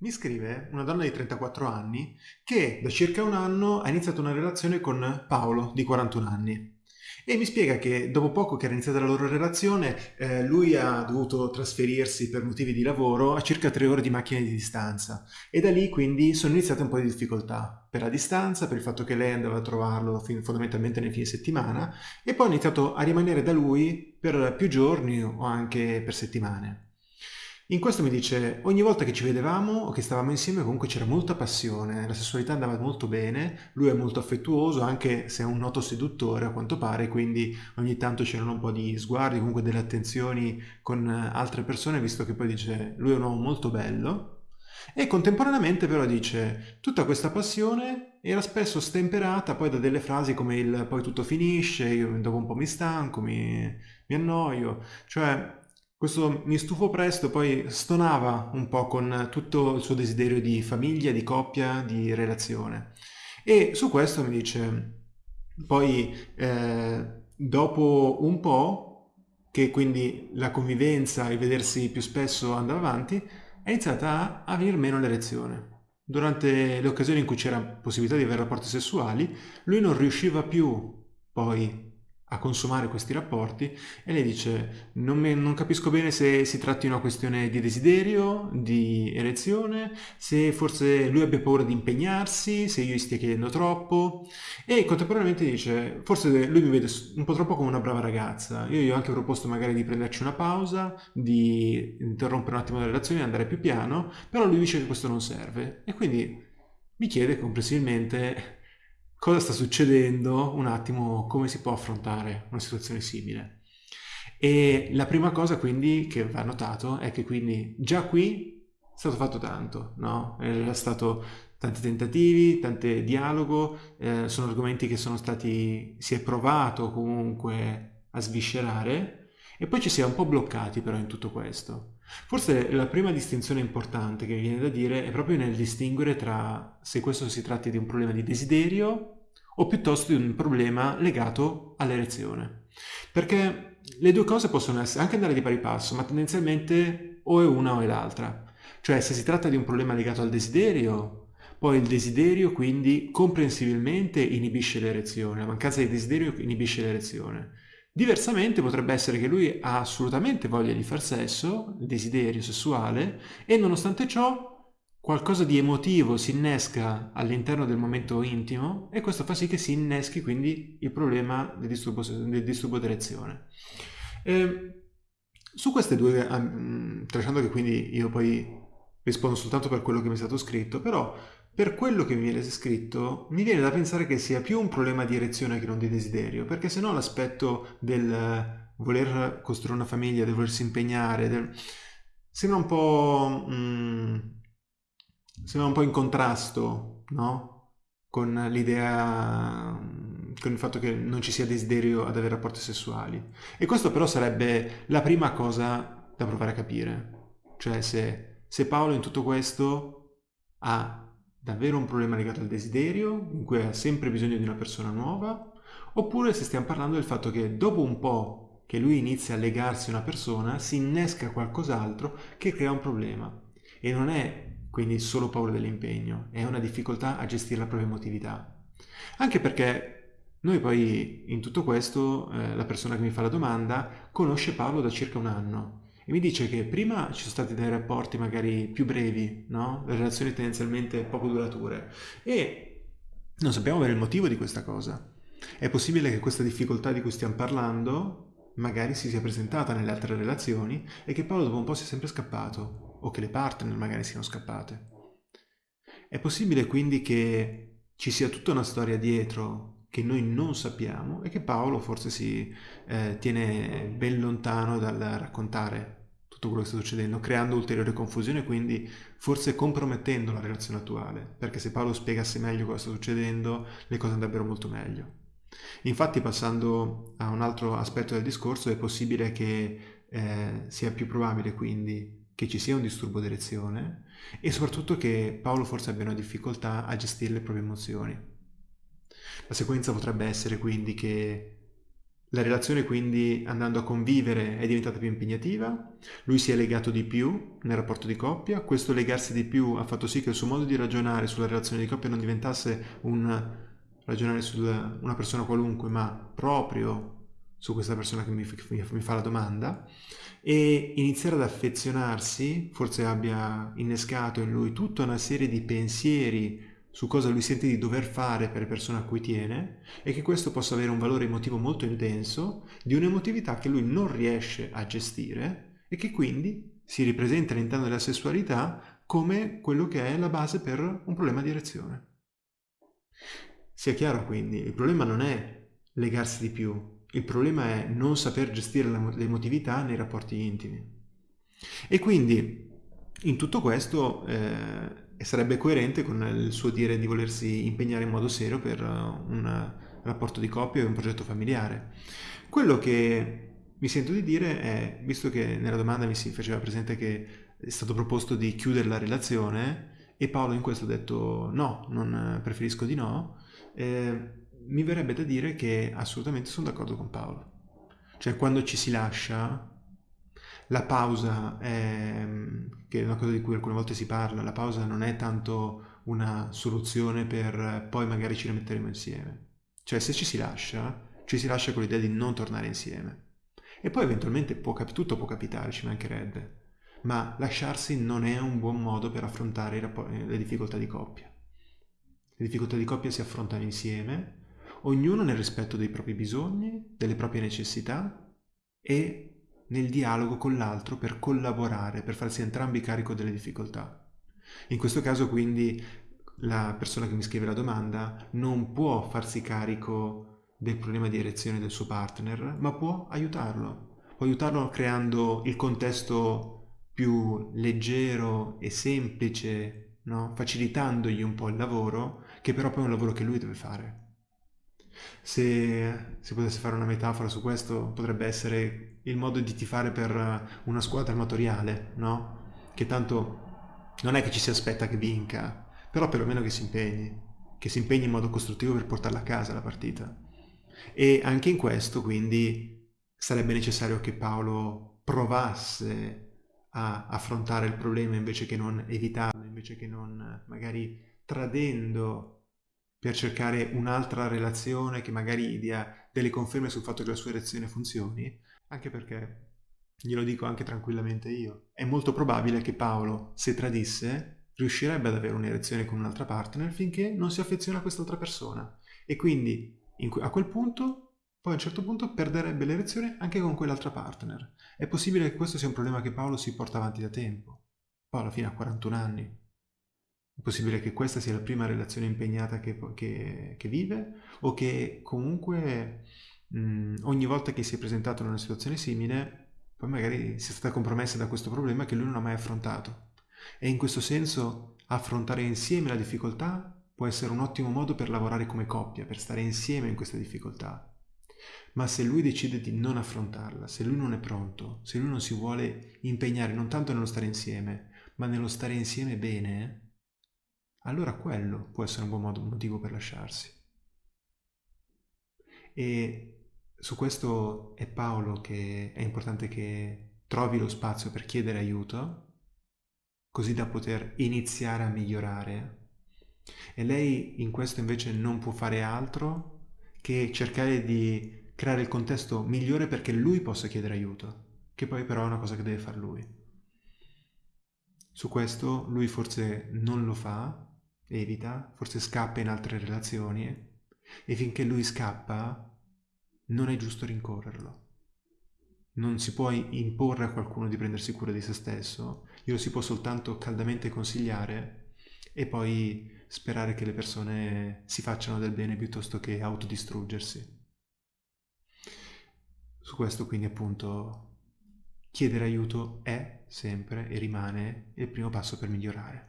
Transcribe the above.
Mi scrive una donna di 34 anni che da circa un anno ha iniziato una relazione con Paolo di 41 anni. E mi spiega che dopo poco che era iniziata la loro relazione eh, lui ha dovuto trasferirsi per motivi di lavoro a circa tre ore di macchina di distanza. E da lì quindi sono iniziate un po' di difficoltà. Per la distanza, per il fatto che lei andava a trovarlo fondamentalmente nei fine settimana e poi ha iniziato a rimanere da lui per più giorni o anche per settimane. In questo mi dice, ogni volta che ci vedevamo o che stavamo insieme comunque c'era molta passione, la sessualità andava molto bene, lui è molto affettuoso anche se è un noto seduttore a quanto pare, quindi ogni tanto c'erano un po' di sguardi, comunque delle attenzioni con altre persone, visto che poi dice, lui è un uomo molto bello. E contemporaneamente però dice, tutta questa passione era spesso stemperata poi da delle frasi come il poi tutto finisce, io dopo un po' mi stanco, mi, mi annoio, cioè questo mi stufo presto poi stonava un po' con tutto il suo desiderio di famiglia, di coppia, di relazione. E su questo mi dice, poi eh, dopo un po', che quindi la convivenza e vedersi più spesso andava avanti, è iniziata a venire meno l'erezione. Durante le occasioni in cui c'era possibilità di avere rapporti sessuali, lui non riusciva più poi a consumare questi rapporti e lei dice non, me, non, capisco bene se si tratti di una questione di desiderio, di erezione, se forse lui abbia paura di impegnarsi, se io gli stia chiedendo troppo e contemporaneamente dice forse lui mi vede un po' troppo come una brava ragazza, io gli ho anche proposto magari di prenderci una pausa, di interrompere un attimo la relazione e andare più piano, però lui dice che questo non serve e quindi mi chiede comprensibilmente cosa sta succedendo, un attimo come si può affrontare una situazione simile. E la prima cosa quindi che va notato è che quindi già qui è stato fatto tanto, no? È stato tanti tentativi, tanto dialogo, eh, sono argomenti che sono stati, si è provato comunque a sviscerare e poi ci si è un po' bloccati però in tutto questo. Forse la prima distinzione importante che viene da dire è proprio nel distinguere tra se questo si tratti di un problema di desiderio o piuttosto di un problema legato all'erezione. Perché le due cose possono essere, anche andare di pari passo, ma tendenzialmente o è una o è l'altra. Cioè se si tratta di un problema legato al desiderio, poi il desiderio quindi comprensibilmente inibisce l'erezione, la mancanza di desiderio inibisce l'erezione. Diversamente potrebbe essere che lui ha assolutamente voglia di far sesso, desiderio sessuale, e nonostante ciò qualcosa di emotivo si innesca all'interno del momento intimo e questo fa sì che si inneschi quindi il problema del disturbo, del disturbo d'erezione. Eh, su queste due, um, tralasciando che quindi io poi rispondo soltanto per quello che mi è stato scritto, però per quello che mi viene scritto mi viene da pensare che sia più un problema di erezione che non di desiderio, perché se no l'aspetto del voler costruire una famiglia, del volersi impegnare, del... sembra un po'... Um, sembra un po' in contrasto, no? Con l'idea, con il fatto che non ci sia desiderio ad avere rapporti sessuali. E questo però sarebbe la prima cosa da provare a capire. Cioè se, se Paolo in tutto questo ha davvero un problema legato al desiderio, in cui ha sempre bisogno di una persona nuova, oppure se stiamo parlando del fatto che dopo un po' che lui inizia a legarsi a una persona, si innesca qualcos'altro che crea un problema. E non è quindi solo paura dell'impegno, è una difficoltà a gestire la propria emotività. Anche perché noi poi in tutto questo, eh, la persona che mi fa la domanda conosce Paolo da circa un anno e mi dice che prima ci sono stati dei rapporti magari più brevi, no? relazioni tendenzialmente poco durature e non sappiamo bene il motivo di questa cosa. È possibile che questa difficoltà di cui stiamo parlando magari si sia presentata nelle altre relazioni e che Paolo dopo un po' sia sempre scappato o che le partner magari siano scappate. È possibile quindi che ci sia tutta una storia dietro che noi non sappiamo e che Paolo forse si eh, tiene ben lontano dal raccontare tutto quello che sta succedendo, creando ulteriore confusione quindi forse compromettendo la relazione attuale, perché se Paolo spiegasse meglio cosa sta succedendo, le cose andrebbero molto meglio. Infatti, passando a un altro aspetto del discorso, è possibile che eh, sia più probabile quindi che ci sia un disturbo d'erezione e soprattutto che Paolo forse abbia una difficoltà a gestire le proprie emozioni. La sequenza potrebbe essere quindi che La relazione quindi andando a convivere è diventata più impegnativa, lui si è legato di più nel rapporto di coppia, questo legarsi di più ha fatto sì che il suo modo di ragionare sulla relazione di coppia non diventasse un ragionare su una persona qualunque, ma proprio su questa persona che mi, mi fa la domanda e iniziare ad affezionarsi, forse abbia innescato in lui tutta una serie di pensieri su cosa lui sente di dover fare per le persone a cui tiene e che questo possa avere un valore emotivo molto intenso, di un'emotività che lui non riesce a gestire e che quindi si ripresenta all'interno della sessualità come quello che è la base per un problema di erezione. Sia chiaro quindi, il problema non è legarsi di più, il problema è non saper gestire l'emotività nei rapporti intimi. E quindi in tutto questo eh, e sarebbe coerente con il suo dire di volersi impegnare in modo serio per uh, un rapporto di coppia e un progetto familiare. Quello che mi sento di dire è, visto che nella domanda mi si faceva presente che è stato proposto di chiudere la relazione e Paolo in questo ha detto no, non preferisco di no, eh, mi verrebbe da dire che assolutamente sono d'accordo con Paolo. Cioè quando ci si lascia la pausa, è, che è una cosa di cui alcune volte si parla, la pausa non è tanto una soluzione per poi magari ci rimetteremo insieme. Cioè se ci si lascia, ci si lascia con l'idea di non tornare insieme. E poi eventualmente può, tutto può capitare, ci mancherebbe. Ma lasciarsi non è un buon modo per affrontare le difficoltà di coppia. Le difficoltà di coppia si affrontano insieme, ognuno nel rispetto dei propri bisogni, delle proprie necessità e nel dialogo con l'altro per collaborare, per farsi entrambi carico delle difficoltà. In questo caso quindi la persona che mi scrive la domanda non può farsi carico del problema di erezione del suo partner, ma può aiutarlo. Può aiutarlo creando il contesto più leggero e semplice, no? facilitandogli un po' il lavoro, che però poi è un lavoro che lui deve fare. Se si potesse fare una metafora su questo, potrebbe essere il modo di tifare per una squadra amatoriale, no? Che tanto non è che ci si aspetta che vinca, però perlomeno che si impegni, che si impegni in modo costruttivo per portarla a casa la partita. E anche in questo, quindi, sarebbe necessario che Paolo provasse a affrontare il problema invece che non evitarlo, invece che non magari tradendo per cercare un'altra relazione che magari dia delle conferme sul fatto che la sua erezione funzioni, anche perché, glielo dico anche tranquillamente io, è molto probabile che Paolo, se tradisse, riuscirebbe ad avere un'erezione con un'altra partner finché non si affeziona a quest'altra persona. E quindi a quel punto, poi a un certo punto, perderebbe l'erezione anche con quell'altra partner. È possibile che questo sia un problema che Paolo si porta avanti da tempo. Poi alla fine ha 41 anni. È possibile che questa sia la prima relazione impegnata che, che, che vive o che comunque mh, ogni volta che si è presentato in una situazione simile poi magari sia stata compromessa da questo problema che lui non ha mai affrontato. E in questo senso affrontare insieme la difficoltà può essere un ottimo modo per lavorare come coppia, per stare insieme in questa difficoltà. Ma se lui decide di non affrontarla, se lui non è pronto, se lui non si vuole impegnare non tanto nello stare insieme, ma nello stare insieme bene, allora quello può essere un buon modo, un motivo per lasciarsi. E su questo è Paolo che è importante che trovi lo spazio per chiedere aiuto, così da poter iniziare a migliorare. E lei in questo invece non può fare altro che cercare di creare il contesto migliore perché lui possa chiedere aiuto, che poi però è una cosa che deve fare lui. Su questo lui forse non lo fa, evita, forse scappa in altre relazioni e finché lui scappa non è giusto rincorrerlo. Non si può imporre a qualcuno di prendersi cura di se stesso, glielo si può soltanto caldamente consigliare e poi sperare che le persone si facciano del bene piuttosto che autodistruggersi. Su questo quindi appunto chiedere aiuto è sempre e rimane il primo passo per migliorare.